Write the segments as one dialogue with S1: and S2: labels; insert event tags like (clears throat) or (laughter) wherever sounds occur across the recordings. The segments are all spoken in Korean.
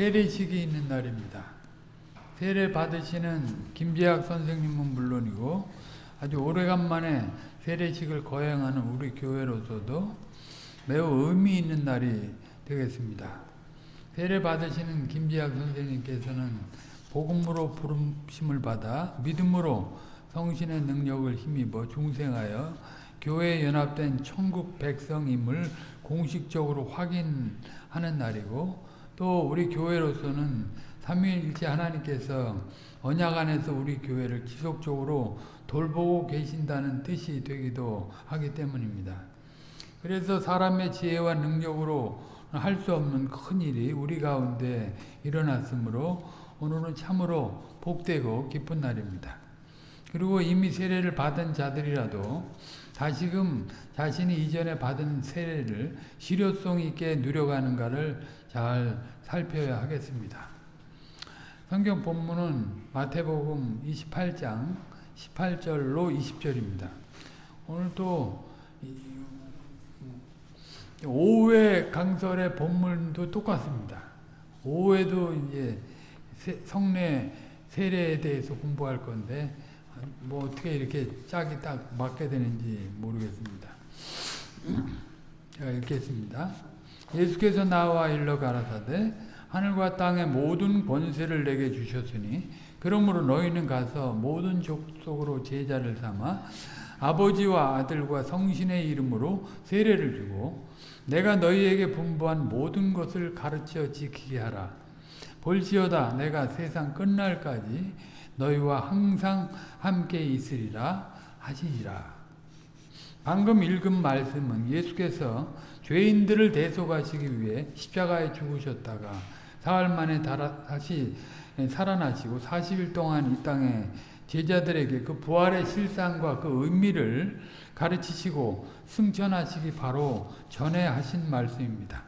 S1: 세례식이 있는 날입니다. 세례 받으시는 김재학 선생님은 물론이고 아주 오래간만에 세례식을 거행하는 우리 교회로서도 매우 의미 있는 날이 되겠습니다. 세례 받으시는 김재학 선생님께서는 복음으로 부름심을 받아 믿음으로 성신의 능력을 힘입어 중생하여 교회에 연합된 천국 백성임을 공식적으로 확인하는 날이고 또 우리 교회로서는 삼위일체 하나님께서 언약 안에서 우리 교회를 지속적으로 돌보고 계신다는 뜻이 되기도 하기 때문입니다. 그래서 사람의 지혜와 능력으로 할 수 없는 큰 일이 우리 가운데 일어났으므로 오늘은 참으로 복되고 기쁜 날입니다. 그리고 이미 세례를 받은 자들이라도 다시금 자신이 이전에 받은 세례를 실효성 있게 누려가는가를 잘 살펴야 하겠습니다. 성경 본문은 마태복음 28장 18절로 20절입니다. 오늘 또 오후의 강설의 본문도 똑같습니다. 오후에도 이제 성례 세례에 대해서 공부할 건데 뭐 어떻게 이렇게 짝이 딱 맞게 되는지 모르겠습니다. (clears throat) 제가 읽겠습니다. 예수께서 나와 일러 가라사대 하늘과 땅의 모든 권세를 내게 주셨으니 그러므로 너희는 가서 모든 족속으로 제자를 삼아 아버지와 아들과 성신의 이름으로 세례를 주고 내가 너희에게 분부한 모든 것을 가르쳐 지키게 하라. 볼지어다 내가 세상 끝날까지 너희와 항상 함께 있으리라 하시니라. 방금 읽은 말씀은 예수께서 죄인들을 대속하시기 위해 십자가에 죽으셨다가 사흘 만에 다시 살아나시고 40일 동안 이 땅에 제자들에게 그 부활의 실상과 그 의미를 가르치시고 승천하시기 바로 전에 하신 말씀입니다.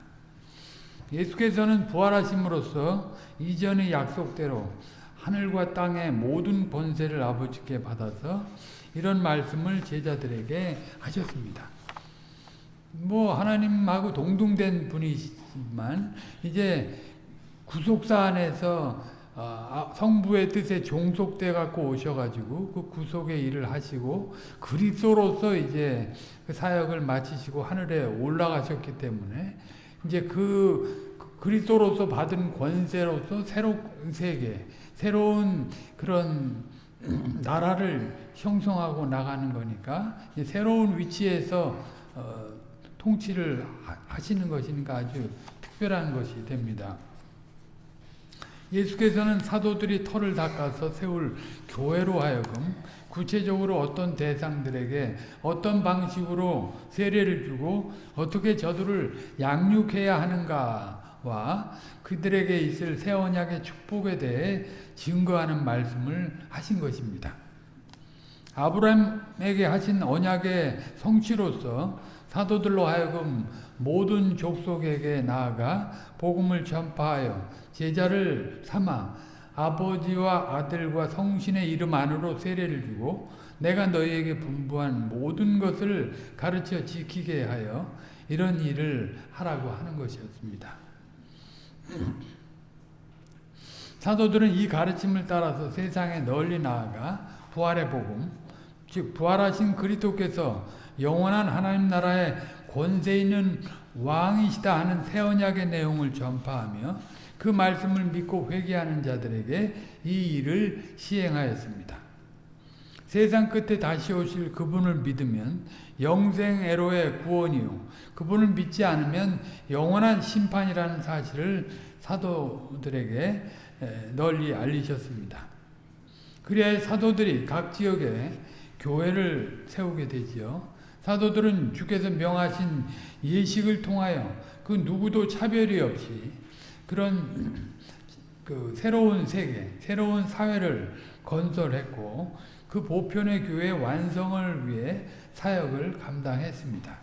S1: 예수께서는 부활하심으로써 이전의 약속대로 하늘과 땅의 모든 권세를 아버지께 받아서 이런 말씀을 제자들에게 하셨습니다. 뭐 하나님하고 동등된 분이지만 이제 구속사 안에서 성부의 뜻에 종속돼 갖고 오셔가지고 그 구속의 일을 하시고 그리스도로서 이제 그 사역을 마치시고 하늘에 올라가셨기 때문에 이제 그 그리스도로서 받은 권세로서 새로운 세계, 새로운 그런 나라를 형성하고 나가는 거니까 새로운 위치에서 어, 통치를 하시는 것이니까 아주 특별한 것이 됩니다. 예수께서는 사도들이 털을 닦아서 세울 교회로 하여금 구체적으로 어떤 대상들에게 어떤 방식으로 세례를 주고 어떻게 저들을 양육해야 하는가와 그들에게 있을 새 언약의 축복에 대해 증거하는 말씀을 하신 것입니다. 아브라함에게 하신 언약의 성취로서 사도들로 하여금 모든 족속에게 나아가 복음을 전파하여 제자를 삼아 아버지와 아들과 성신의 이름 안으로 세례를 주고 내가 너희에게 분부한 모든 것을 가르쳐 지키게 하여 이런 일을 하라고 하는 것이었습니다. 사도들은 이 가르침을 따라서 세상에 널리 나아가 부활의 복음, 즉 부활하신 그리스도께서 영원한 하나님 나라의 권세 있는 왕이시다 하는 새 언약의 내용을 전파하며 그 말씀을 믿고 회개하는 자들에게 이 일을 시행하였습니다. 세상 끝에 다시 오실 그분을 믿으면 영생 애로의 구원이요 그분을 믿지 않으면 영원한 심판이라는 사실을 사도들에게 널리 알리셨습니다. 그래야 사도들이 각 지역에 교회를 세우게 되지요. 사도들은 주께서 명하신 예식을 통하여 그 누구도 차별이 없이 그런 그 새로운 세계, 새로운 사회를 건설했고 그 보편의 교회 완성을 위해 사역을 감당했습니다.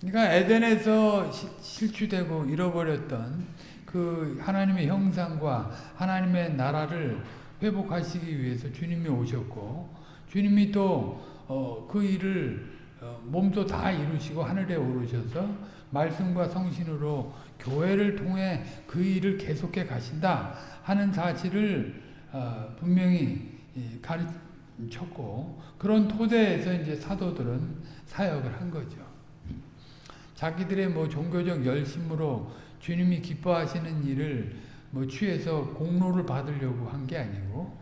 S1: 그러니까 에덴에서 실추되고 잃어버렸던 그 하나님의 형상과 하나님의 나라를 회복하시기 위해서 주님이 오셨고 주님이 또그 어, 일을 어, 몸도 다 이루시고 하늘에 오르셔서 말씀과 성신으로 교회를 통해 그 일을 계속해 가신다 하는 사실을 어, 분명히 가르쳤고 그런 토대에서 이제 사도들은 사역을 한 거죠. 자기들의 뭐 종교적 열심으로 주님이 기뻐하시는 일을 뭐 취해서 공로를 받으려고 한 게 아니고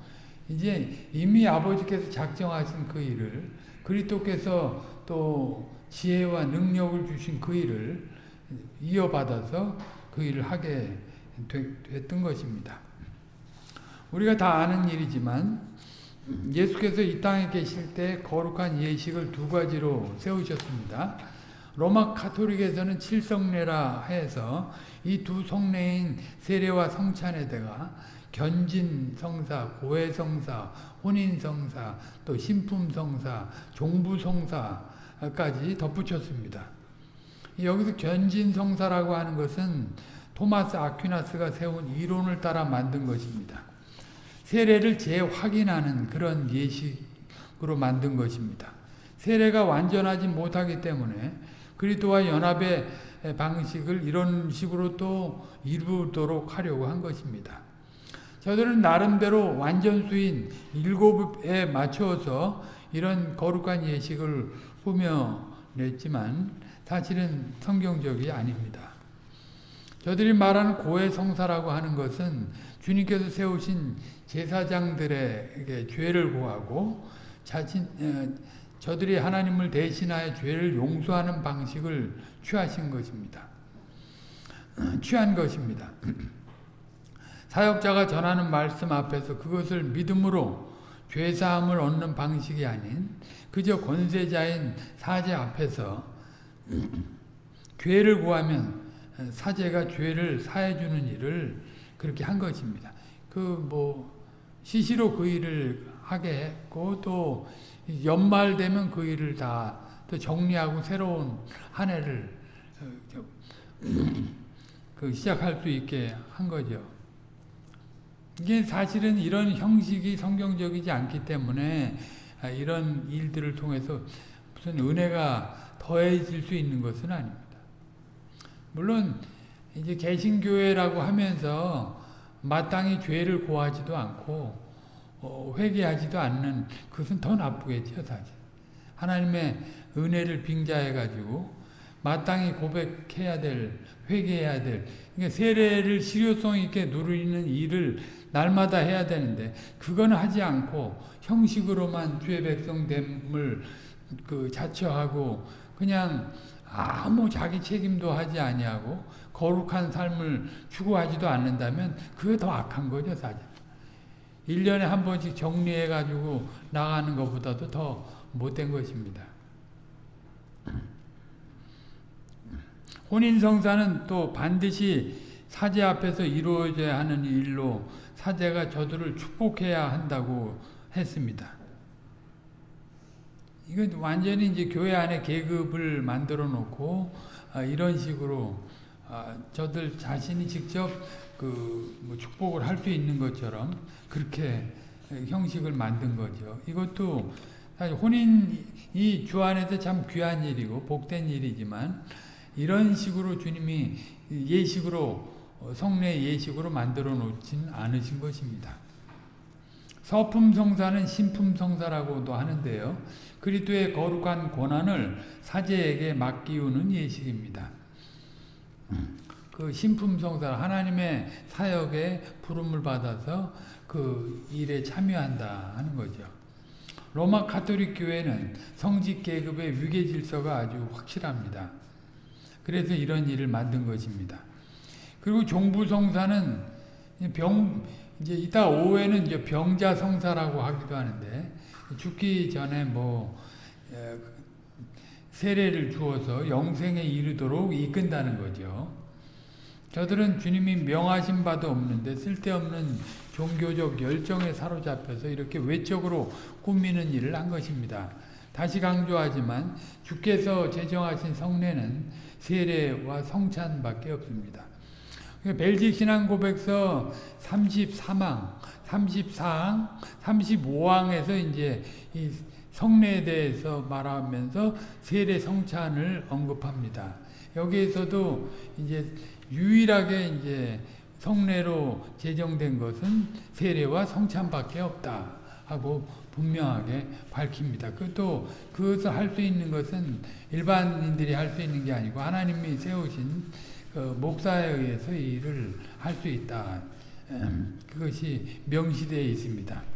S1: 이제 이미 아버지께서 작정하신 그 일을 그리스도께서 또 지혜와 능력을 주신 그 일을 이어받아서 그 일을 하게 됐던 것입니다. 우리가 다 아는 일이지만 예수께서 이 땅에 계실 때 거룩한 예식을 두 가지로 세우셨습니다. 로마 카톨릭에서는 칠성례라 해서 이 두 성례인 세례와 성찬에다가 견진 성사, 고해 성사, 혼인 성사, 또 신품 성사, 종부 성사까지 덧붙였습니다. 여기서 견진 성사라고 하는 것은 토마스 아퀴나스가 세운 이론을 따라 만든 것입니다. 세례를 재확인하는 그런 예식으로 만든 것입니다. 세례가 완전하지 못하기 때문에 그리스도와 연합의 방식을 이런 식으로 또 이루도록 하려고 한 것입니다. 저들은 나름대로 완전수인 일곱에 맞춰서 이런 거룩한 예식을 꾸며냈지만 사실은 성경적이 아닙니다. 저들이 말하는 고해 성사라고 하는 것은 주님께서 세우신 제사장들에게 죄를 고하고 자신 저들이 하나님을 대신하여 죄를 용서하는 방식을 취하신 것입니다. (clears throat) 취한 것입니다. (clears throat) 사역자가 전하는 말씀 앞에서 그것을 믿음으로 죄사함을 얻는 방식이 아닌 그저 권세자인 사제 앞에서 (clears throat) 죄를 구하면 사제가 죄를 사해주는 일을 그렇게 한 것입니다. 그 뭐 시시로 그 일을 하게 했고 또 연말 되면 그 일을 다 또 정리하고 새로운 한 해를 어, (clears throat) 그 시작할 수 있게 한 거죠. 이게 사실은 이런 형식이 성경적이지 않기 때문에 아, 이런 일들을 통해서 무슨 은혜가 더해질 수 있는 것은 아닙니다. 물론 이제 개신교회라고 하면서 마땅히 죄를 고하지도 않고 어, 회개하지도 않는 그것은 더 나쁘겠죠 사실. 하나님의 은혜를 빙자해 가지고 마땅히 고백해야 될 회개해야 될 그러니까 세례를 실효성 있게 누리는 일을 날마다 해야 되는데 그거는 하지 않고 형식으로만 주의 백성됨을 그 자처하고 그냥 아무 자기 책임도 하지 아니하고 거룩한 삶을 추구하지도 않는다면 그게 더 악한 거죠 사실. 1년에 한 번씩 정리해 가지고 나가는 것보다도 더 못된 것입니다. 혼인성사는 또 반드시 사제 앞에서 이루어져야 하는 일로 사제가 저들을 축복해야 한다고 했습니다. 이건 완전히 이제 교회 안에 계급을 만들어 놓고 아, 이런 식으로 아, 저들 자신이 직접 그 뭐 축복을 할 수 있는 것처럼 그렇게 형식을 만든 거죠. 이것도 사실 혼인이 주 안에서 참 귀한 일이고 복된 일이지만 이런 식으로 주님이 예식으로 성례 예식으로 만들어 놓진 않으신 것입니다. 서품성사는 신품성사라고도 하는데요. 그리스도의 거룩한 권한을 사제에게 맡기우는 예식입니다. 그 신품성사 하나님의 사역에 부름을 받아서 그 일에 참여한다 하는 거죠. 로마 카톨릭 교회는 성직 계급의 위계 질서가 아주 확실합니다. 그래서 이런 일을 만든 것입니다. 그리고 종부 성사는 병 이제 이따 오후에는 이제 병자 성사라고 하기도 하는데 죽기 전에 뭐 세례를 주어서 영생에 이르도록 이끈다는 거죠. 저들은 주님이 명하신 바도 없는데 쓸데없는 종교적 열정에 사로잡혀서 이렇게 외적으로 꾸미는 일을 한 것입니다. 다시 강조하지만 주께서 제정하신 성례는 세례와 성찬밖에 없습니다. 벨지 신앙 고백서 34망, 34항, 35항에서 이제 이 성례에 대해서 말하면서 세례 성찬을 언급합니다. 여기에서도 이제 유일하게 이제 성례로 제정된 것은 세례와 성찬밖에 없다 하고 분명하게 밝힙니다. 그또 그것을 할 수 있는 것은 일반인들이 할 수 있는 게 아니고 하나님이 세우신 그 목사에 의해서 이 일을 할 수 있다. 음, 그것이 명시되어 있습니다.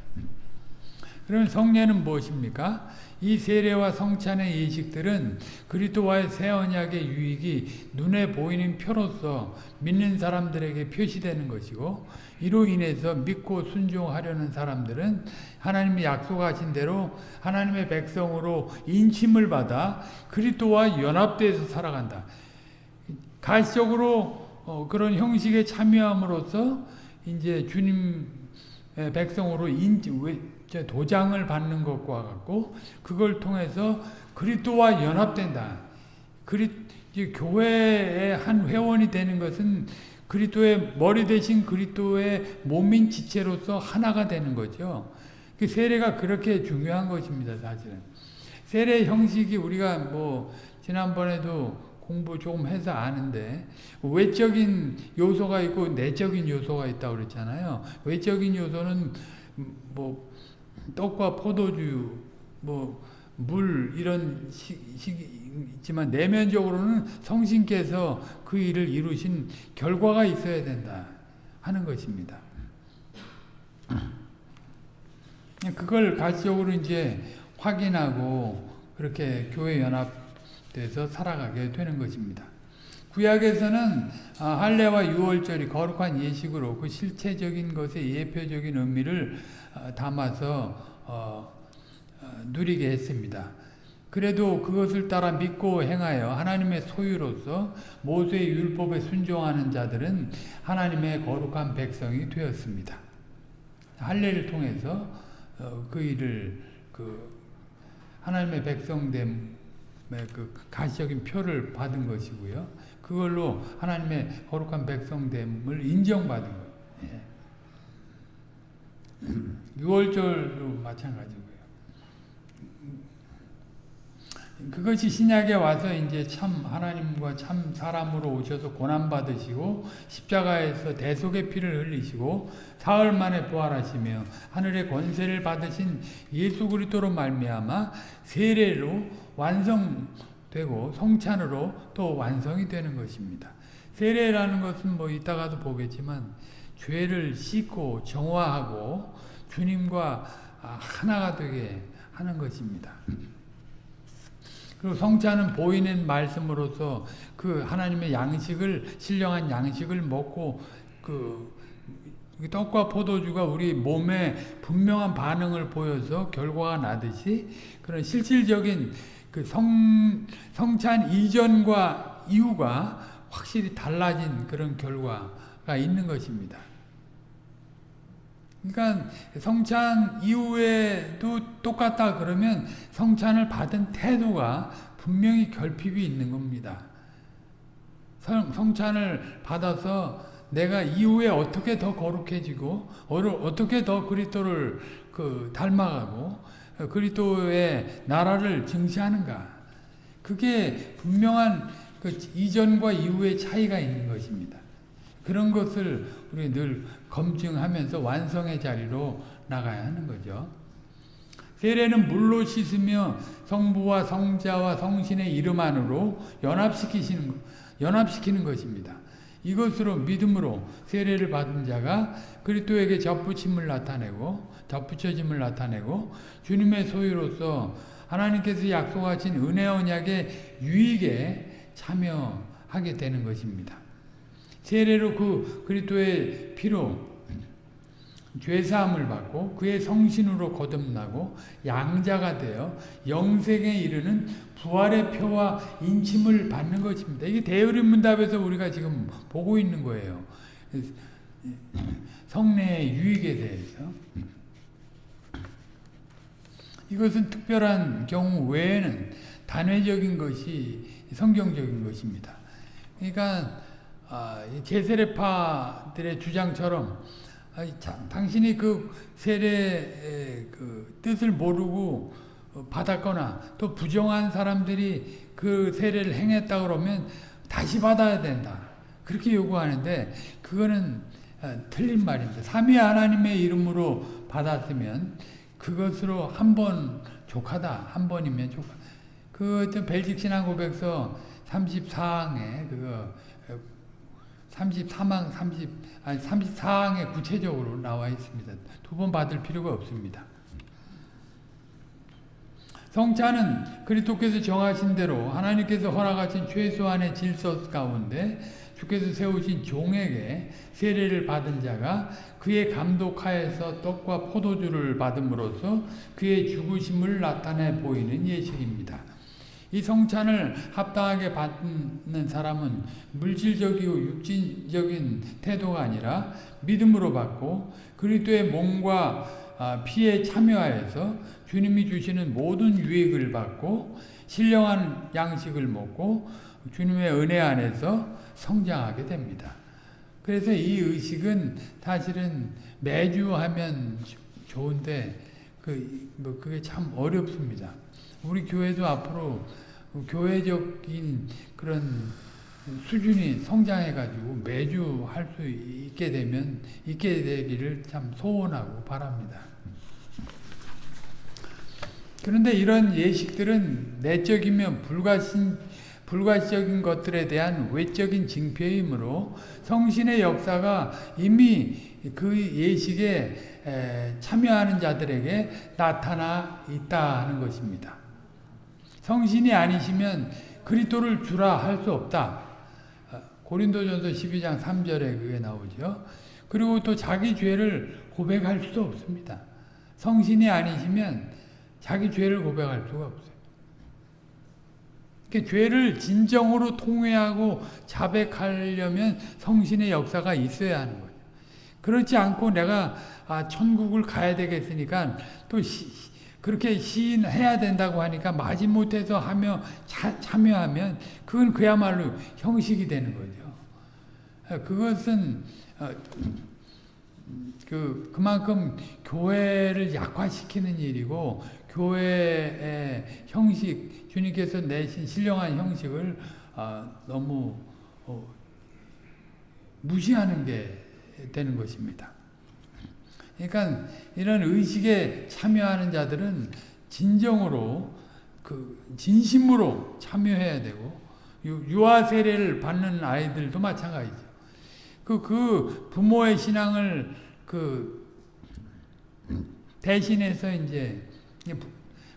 S1: 그러면 성례는 무엇입니까? 이 세례와 성찬의 예식들은 그리스도와의 새 언약의 유익이 눈에 보이는 표로서 믿는 사람들에게 표시되는 것이고 이로 인해서 믿고 순종하려는 사람들은 하나님이 약속하신 대로 하나님의 백성으로 인침을 받아 그리스도와 연합돼서 살아간다. 가시적으로 어, 그런 형식에 참여함으로써 이제 주님의 백성으로 인 도장을 받는 것과 같고 그걸 통해서 그리스도와 연합된다. 그리 교회의 한 회원이 되는 것은 그리스도의 머리 대신 그리스도의 몸인 지체로서 하나가 되는 거죠. 그 세례가 그렇게 중요한 것입니다, 사실은. 세례 형식이 우리가 뭐 지난번에도 공부 조금 해서 아는데 외적인 요소가 있고 내적인 요소가 있다고 그랬잖아요. 외적인 요소는 뭐 떡과 포도주 뭐 물 이런 식이 있지만 내면적으로는 성신께서 그 일을 이루신 결과가 있어야 된다 하는 것입니다. (clears throat) 그걸 가시적으로 이제 확인하고 그렇게 교회 연합돼서 살아가게 되는 것입니다. 구약에서는 아, 할례와 유월절이 거룩한 예식으로 그 실체적인 것의 예표적인 의미를 아, 담아서 어, 어, 누리게 했습니다. 그래도 그것을 따라 믿고 행하여 하나님의 소유로서 모세의 율법에 순종하는 자들은 하나님의 거룩한 백성이 되었습니다. 할례를 통해서 어, 그 일을 그 하나님의 백성됨의 그 가시적인 표를 받은 것이고요. 그걸로 하나님의 거룩한 백성됨을 인정받은 거예요. 예. 6월절도 마찬가지고요. 그것이 신약에 와서 이제 참 하나님과 참 사람으로 오셔서 고난 받으시고 십자가에서 대속의 피를 흘리시고 사흘 만에 부활하시며 하늘의 권세를 받으신 예수 그리스도로 말미암아 세례로 완성 되고 성찬으로 또 완성이 되는 것입니다. 세례라는 것은 뭐 이따가도 보겠지만 죄를 씻고 정화하고 주님과 하나가 되게 하는 것입니다. 그리고 성찬은 보이는 말씀으로서 그 하나님의 양식을 신령한 양식을 먹고 그 떡과 포도주가 우리 몸에 분명한 반응을 보여서 결과가 나듯이 그런 실질적인 그 성, 성찬 이전과 이후가 확실히 달라진 그런 결과가 있는 것입니다. 그러니까 성찬 이후에도 똑같다 그러면 성찬을 받은 태도가 분명히 결핍이 있는 겁니다. 성, 성찬을 받아서 내가 이후에 어떻게 더 거룩해지고 어떻게 더 그리스도를 그 닮아가고 그리스도의 나라를 증시하는가 그게 분명한 그 이전과 이후의 차이가 있는 것입니다. 그런 것을 우리 늘 검증하면서 완성의 자리로 나가야 하는 거죠. 세례는 물로 씻으며 성부와 성자와 성신의 이름 안으로 연합시키시는 연합시키는 것입니다. 이것으로 믿음으로 세례를 받은 자가 그리스도에게 접붙임을 나타내고 접붙여짐을 나타내고 주님의 소유로서 하나님께서 약속하신 은혜 언약의 유익에 참여하게 되는 것입니다. 세례로 그 그리스도의 피로 죄사함을 받고 그의 성신으로 거듭나고 양자가 되어 영생에 이르는 부활의 표와 인침을 받는 것입니다. 이게 대의문답에서 우리가 지금 보고 있는 거예요. 성례의 유익에 대해서. 이것은 특별한 경우 외에는 단회적인 것이 성경적인 것입니다. 그러니까 아, 제세례파들의 주장처럼 아, 당신이 그 세례의 그 뜻을 모르고 받았거나 또 부정한 사람들이 그 세례를 행했다 그러면 다시 받아야 된다. 그렇게 요구하는데 그거는 어, 틀린 말입니다. 삼위 하나님의 이름으로 받았으면 그것으로 한 번 족하다. 한 번이면 족하. 그 벨직 신앙 고백서 34항에 그거 33항 30 아니 34항에 구체적으로 나와 있습니다. 두 번 받을 필요가 없습니다. 성찬은 그리스도께서 정하신 대로 하나님께서 허락하신 최소한의 질서 가운데 주께서 세우신 종에게 세례를 받은 자가 그의 감독하에서 떡과 포도주를 받음으로써 그의 죽으심을 나타내 보이는 예식입니다. 이 성찬을 합당하게 받는 사람은 물질적이고 육진적인 태도가 아니라 믿음으로 받고 그리스도의 몸과 피에 참여하여서 주님이 주시는 모든 유익을 받고 신령한 양식을 먹고 주님의 은혜 안에서 성장하게 됩니다. 그래서 이 의식은 사실은 매주 하면 좋은데 그, 뭐 그게 참 어렵습니다. 우리 교회도 앞으로 교회적인 그런 수준이 성장해가지고 매주 할 수 있게 되면, 있게 되기를 참 소원하고 바랍니다. 그런데 이런 예식들은 내적이면 불가신, 불가시적인 것들에 대한 외적인 징표이므로 성신의 역사가 이미 그 예식에 참여하는 자들에게 나타나 있다 하는 것입니다. 성신이 아니시면 그리스도를 주라 할 수 없다. 고린도전서 12장 3절에 그게 나오죠. 그리고 또 자기 죄를 고백할 수도 없습니다. 성신이 아니시면 자기 죄를 고백할 수가 없어요. 그러니까 죄를 진정으로 통회하고 자백하려면 성신의 역사가 있어야 하는 거죠. 그렇지 않고 내가 아, 천국을 가야 되겠으니까 또 시, 그렇게 시인해야 된다고 하니까 마지못해서 하며 자, 참여하면 그건 그야말로 형식이 되는 거죠. 그것은 어, 그 그만큼 교회를 약화시키는 일이고 교회의 형식 주님께서 내신 신령한 형식을 어, 너무 어, 무시하는 게 되는 것입니다. 그러니까 이런 의식에 참여하는 자들은 진정으로 그 진심으로 참여해야 되고 유아 세례를 받는 아이들도 마찬가지죠. 그, 그 부모의 신앙을 그 대신해서 이제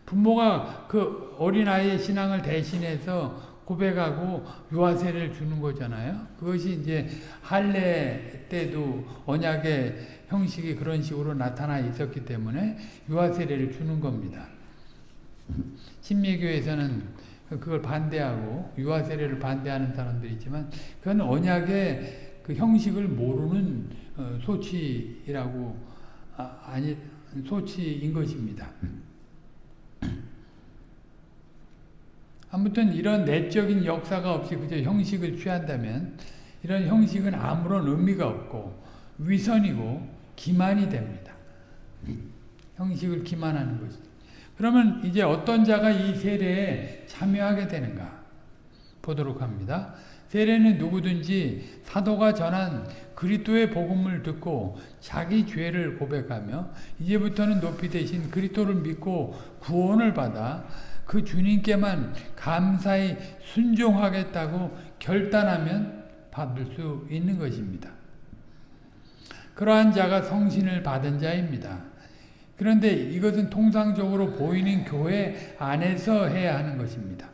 S1: 부모가 그 어린아이의 신앙을 대신해서 고백하고 유아세를 주는 거잖아요. 그것이 이제 할례 때도 언약의 형식이 그런 식으로 나타나 있었기 때문에 유아세례를 주는 겁니다. 신미교에서는 그걸 반대하고 유아세례를 반대하는 사람들이 있지만 그건 언약의 그 형식을 모르는 어, 소치라고 아, 아니 소치인 것입니다. 아무튼 이런 내적인 역사가 없이 그저 형식을 취한다면 이런 형식은 아무런 의미가 없고 위선이고 기만이 됩니다. 형식을 기만하는 것이죠. 그러면 이제 어떤 자가 이 세례에 참여하게 되는가 보도록 합니다. 세례는 누구든지 사도가 전한 그리스도의 복음을 듣고 자기 죄를 고백하며 이제부터는 높이 되신 그리스도를 믿고 구원을 받아 그 주님께만 감사히 순종하겠다고 결단하면 받을 수 있는 것입니다. 그러한 자가 성신을 받은 자입니다. 그런데 이것은 통상적으로 보이는 교회 안에서 해야 하는 것입니다.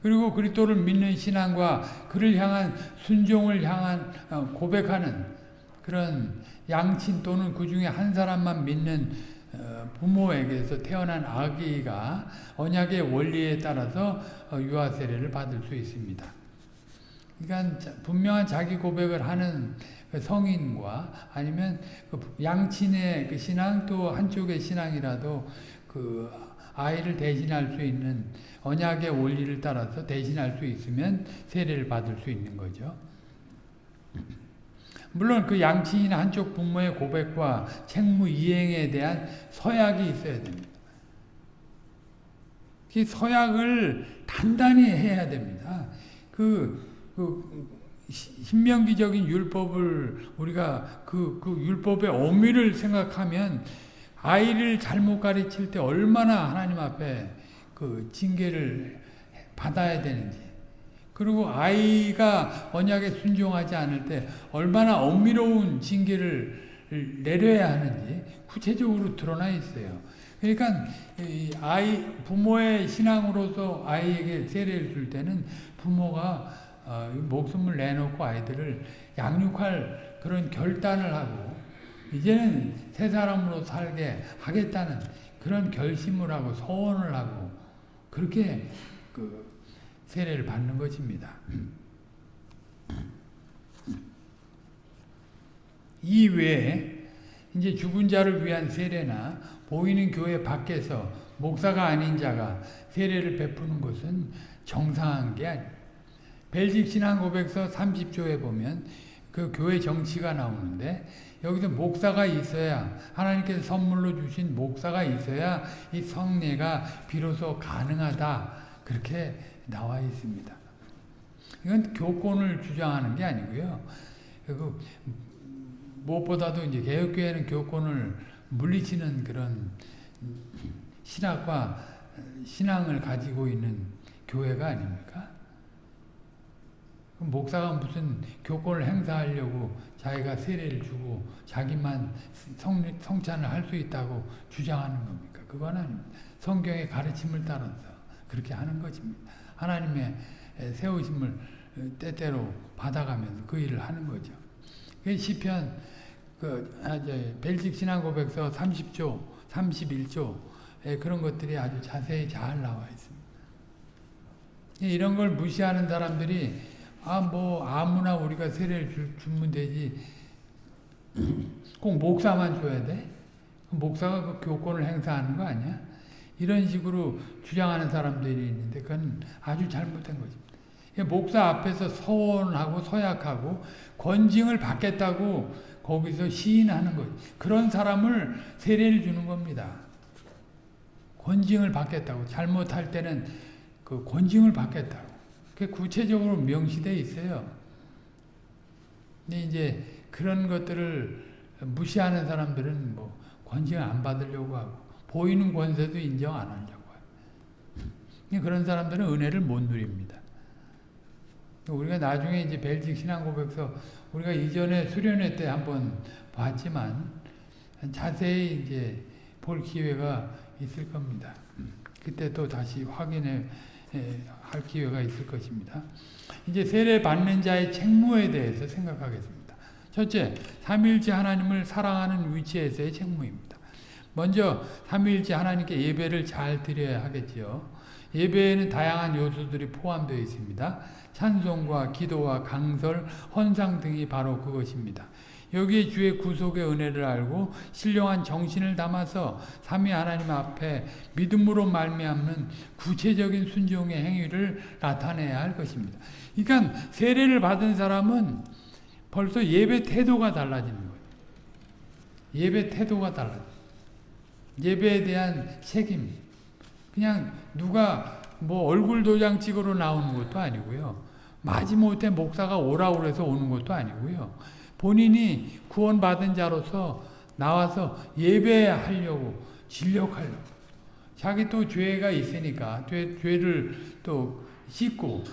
S1: 그리고 그리스도를 믿는 신앙과 그를 향한 순종을 향한 어, 고백하는 그런 양친 또는 그 중에 한 사람만 믿는 어, 부모에게서 태어난 아기가 언약의 원리에 따라서 어, 유아 세례를 받을 수 있습니다. 그러니까 분명한 자기 고백을 하는 그 성인과 아니면 그 양친의 그 신앙 또 한쪽의 신앙이라도 그 아이를 대신할 수 있는 언약의 원리를 따라서 대신할 수 있으면 세례를 받을 수 있는 거죠. 물론 그 양친이나 한쪽 부모의 고백과 책무 이행에 대한 서약이 있어야 됩니다. 그 서약을 단단히 해야 됩니다. 그그 시- 신명기적인 율법을 우리가 그, 그 율법의 엄밀을 생각하면 아이를 잘못 가르칠 때 얼마나 하나님 앞에 그 징계를 받아야 되는지 그리고 아이가 언약에 순종하지 않을 때 얼마나 엄밀로운 징계를 내려야 하는지 구체적으로 드러나 있어요. 그러니까 이 아이 부모의 신앙으로서 아이에게 세례를 줄 때는 부모가 어, 목숨을 내놓고 아이들을 양육할 그런 결단을 하고 이제는 새 사람으로 살게 하겠다는 그런 결심을 하고 소원을 하고 그렇게 그 세례를 받는 것입니다. 이 외에 이제 죽은 자를 위한 세례나 보이는 교회 밖에서 목사가 아닌 자가 세례를 베푸는 것은 정상한 게 아닙니다. 벨직 신앙 고백서 30조에 보면 그 교회 정치가 나오는데 여기서 목사가 있어야 하나님께서 선물로 주신 목사가 있어야 이 성례가 비로소 가능하다 그렇게 나와 있습니다. 이건 교권을 주장하는 게 아니고요. 그 무엇보다도 이제 개혁교회는 교권을 물리치는 그런 신학과 신앙을 가지고 있는 교회가 아닙니까? 목사가 무슨 교권을 행사하려고 자기가 세례를 주고 자기만 성, 성찬을 할 수 있다고 주장하는 겁니까? 그건 아닙니다. 성경의 가르침을 따라서 그렇게 하는 것입니다. 하나님의 세우심을 때때로 받아가면서 그 일을 하는 거죠. 그 시편 그 아, 벨직 신앙 고백서 30조, 31조 그런 것들이 아주 자세히 잘 나와 있습니다. 이런 걸 무시하는 사람들이 아 뭐 아무나 우리가 세례를 주, 주면 되지 (clears throat) 꼭 목사만 줘야 돼? 목사가 그 교권을 행사하는 거 아니야? 이런 식으로 주장하는 사람들이 있는데 그건 아주 잘못된 것입니다. 목사 앞에서 서원하고 서약하고 권징을 받겠다고 거기서 시인하는 것 그런 사람을 세례를 주는 겁니다. 권징을 받겠다고 잘못할 때는 그 권징을 받겠다고 그 구체적으로 명시되어 있어요. 근데 이제 그런 것들을 무시하는 사람들은 뭐 권징을 안 받으려고 하고 보이는 권세도 인정 안 하려고 해요. 그런 사람들은 은혜를 못 누립니다. 우리가 나중에 이제 벨직 신앙 고백서 우리가 이전에 수련회 때 한번 봤지만 자세히 이제 볼 기회가 있을 겁니다. 그때 또 다시 확인해 할 기회가 있을 것입니다. 이제 세례 받는 자의 책무에 대해서 생각하겠습니다. 첫째, 삼위일체 하나님을 사랑하는 위치에서의 책무입니다. 먼저 삼위일체 하나님께 예배를 잘 드려야 하겠지요. 예배에는 다양한 요소들이 포함되어 있습니다. 찬송과 기도와 강설, 헌상 등이 바로 그것입니다. 여기에 주의 구속의 은혜를 알고 신령한 정신을 담아서 삼위 하나님 앞에 믿음으로 말미암는 구체적인 순종의 행위를 나타내야 할 것입니다. 그러니까 세례를 받은 사람은 벌써 예배 태도가 달라지는 거예요. 예배 태도가 달라져. 예배에 대한 책임. 그냥 누가 뭐 얼굴 도장 찍으러 나오는 것도 아니고요. 마지못해 목사가 오라고 해서 오는 것도 아니고요. 본인이 구원받은 자로서 나와서 예배하려고 진력하려고 자기 또 죄가 있으니까 죄, 죄를 또 씻고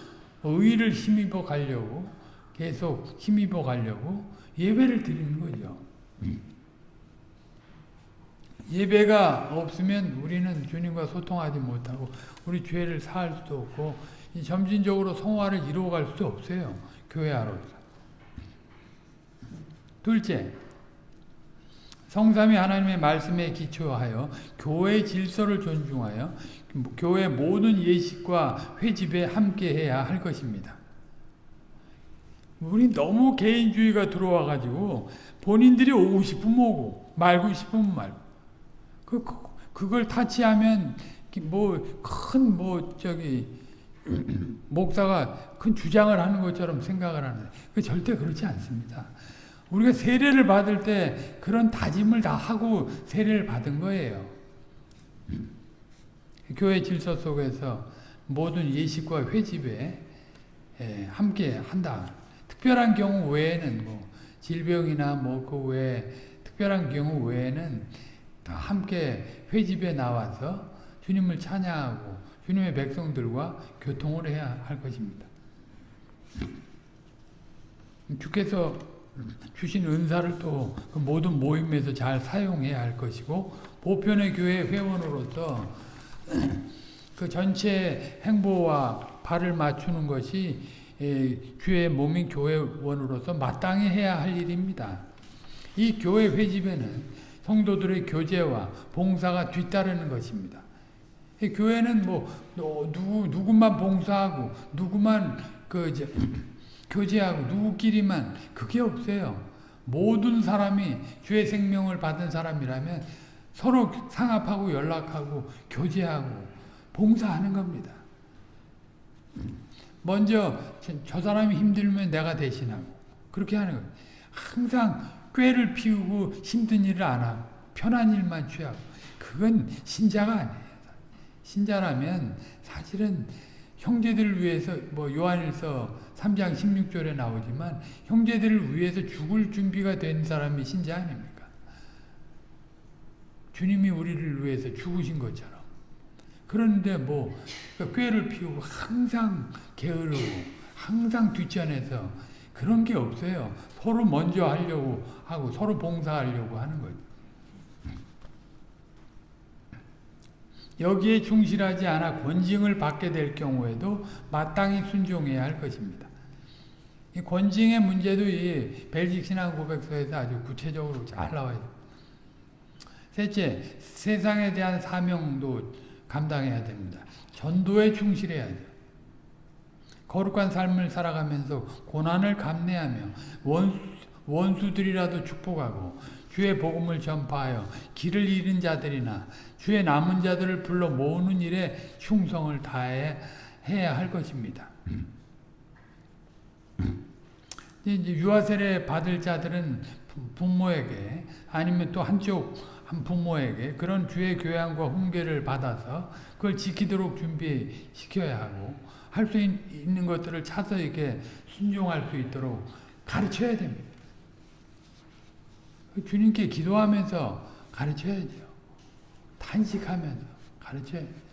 S1: 의를 힘입어 가려고 계속 힘입어 가려고 예배를 드리는 거죠. 예배가 없으면 우리는 주님과 소통하지 못하고 우리 죄를 사할 수도 없고 점진적으로 성화를 이루어갈 수도 없어요. 교회 안으로서. 둘째, 성삼위 하나님의 말씀에 기초하여 교회 질서를 존중하여 교회 모든 예식과 회집에 함께해야 할 것입니다. 우리 너무 개인주의가 들어와 가지고 본인들이 오고 싶으면 오고 말고 싶으면 말고 그, 그 그걸 타치하면 뭐 큰뭐 뭐 저기 (clears throat) 목사가 큰 주장을 하는 것처럼 생각을 하는 그 절대 그렇지 않습니다. 우리가 세례를 받을 때 그런 다짐을 다 하고 세례를 받은 거예요. (clears throat) 교회 질서 속에서 모든 예식과 회집에 예, 함께 한다. 특별한 경우 외에는 뭐 질병이나 뭐 그 외에 특별한 경우 외에는 다 함께 회집에 나와서 주님을 찬양하고 주님의 백성들과 교통을 해야 할 것입니다. 주께서 주신 은사를 또 그 모든 모임에서 잘 사용해야 할 것이고 보편의 교회 회원으로서 (clears throat) 그 전체 행보와 발을 맞추는 것이 에, 주의 몸인 교회원으로서 마땅히 해야 할 일입니다. 이 교회 회집에는 성도들의 교제와 봉사가 뒤따르는 것입니다. 이 교회는 뭐 어, 누구 누구만 봉사하고 누구만 그 이제 교제하고 누구끼리만 그게 없어요. 모든 사람이 주의 생명을 받은 사람이라면 서로 상합하고 연락하고 교제하고 봉사하는 겁니다. 먼저 저 사람이 힘들면 내가 대신하고 그렇게 하는 거예요. 항상 꾀를 피우고 힘든 일을 안 하고 편한 일만 취하고 그건 신자가 아니에요. 신자라면 사실은 형제들을 위해서 뭐 요한일서 3장 16절에 나오지만 형제들을 위해서 죽을 준비가 된 사람이 신자 아닙니까? 주님이 우리를 위해서 죽으신 것처럼. 그런데 뭐 꾀를 피우고 항상 게으르고 항상 뒷전에서 그런 게 없어요. 서로 먼저 하려고 하고 서로 봉사하려고 하는 거죠. 여기에 충실하지 않아 권징을 받게 될 경우에도 마땅히 순종해야 할 것입니다. 이 권징의 문제도 이 벨직 신앙 고백서에서 아주 구체적으로 잘 나와요. 셋째, 세상에 대한 사명도 감당해야 됩니다. 전도에 충실해야죠. 거룩한 삶을 살아가면서 고난을 감내하며 원수, 원수들이라도 축복하고 주의 복음을 전파하여 길을 잃은 자들이나 주의 남은 자들을 불러 모으는 일에 충성을 다해 해야 할 것입니다. 이제 유아세례 받을 자들은 부모에게 아니면 또 한쪽 한 부모에게 그런 주의 교양과 훈계를 받아서 그걸 지키도록 준비시켜야 하고 할 수 있는 것들을 찾아 이렇게 순종할 수 있도록 가르쳐야 됩니다. 주님께 기도하면서 가르쳐야죠. 탄식하면서 가르쳐야 돼요.